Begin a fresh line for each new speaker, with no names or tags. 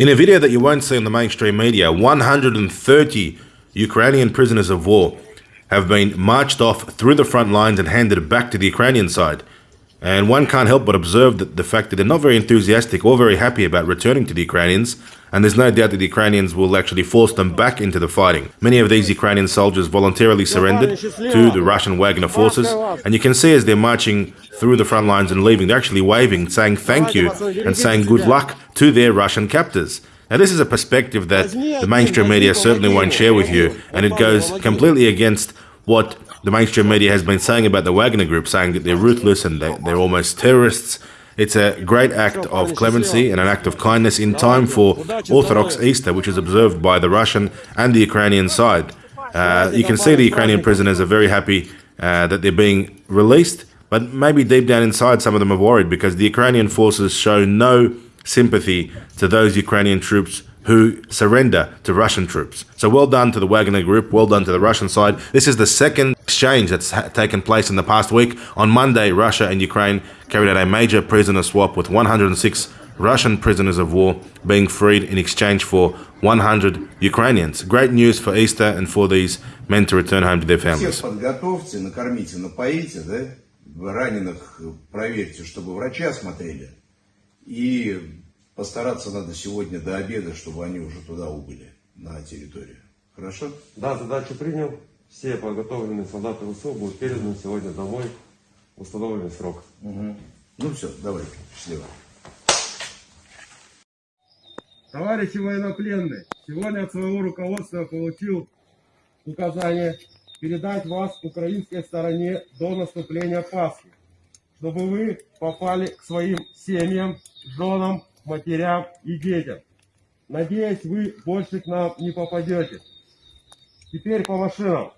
In a video that you won't see on the mainstream media, 130 Ukrainian prisoners of war have been marched off through the front lines and handed back to the Ukrainian side. And one can't help but observe that the fact that they're not very enthusiastic or very happy about returning to the Ukrainians, and there's no doubt that the Ukrainians will actually force them back into the fighting. Many of these Ukrainian soldiers voluntarily surrendered to the Russian Wagner forces, and you can see as they're marching through the front lines and leaving, they're actually waving, saying thank you, and saying good luck to their Russian captors. Now, this is a perspective that the mainstream media certainly won't share with you, and it goes completely against what the mainstream media has been saying about the Wagner Group, saying that they're ruthless and they're, they're almost terrorists. It's a great act of clemency and an act of kindness in time for Orthodox Easter, which is observed by the Russian and the Ukrainian side. Uh, you can see the Ukrainian prisoners are very happy uh, that they're being released, but maybe deep down inside, some of them are worried because the Ukrainian forces show no sympathy to those Ukrainian troops who surrender to Russian troops. So well done to the Wagner Group, well done to the Russian side. This is the second exchange that's taken place in the past week. On Monday, Russia and Ukraine carried out a major prisoner swap with 106 Russian prisoners of war being freed in exchange for 100 Ukrainians. Great news for Easter and for these men to return home to their families.
Всех подготовьте, накормите, напоите, да? Раненых проверьте, чтобы врачи осмотрели. И постараться надо сегодня до обеда, чтобы они уже туда убыли, на территорию. Хорошо?
Да, задачу принял. Все подготовленные солдаты ВСУ будут переданы сегодня домой в установленный срок.
Угу. Ну все, давай, счастливо.
Товарищи военнопленные, сегодня от своего руководства получил указание передать вас украинской стороне до наступления Пасхи, чтобы вы попали к своим семьям, женам, матерям и детям. Надеюсь, вы больше к нам не попадете. Теперь по машинам.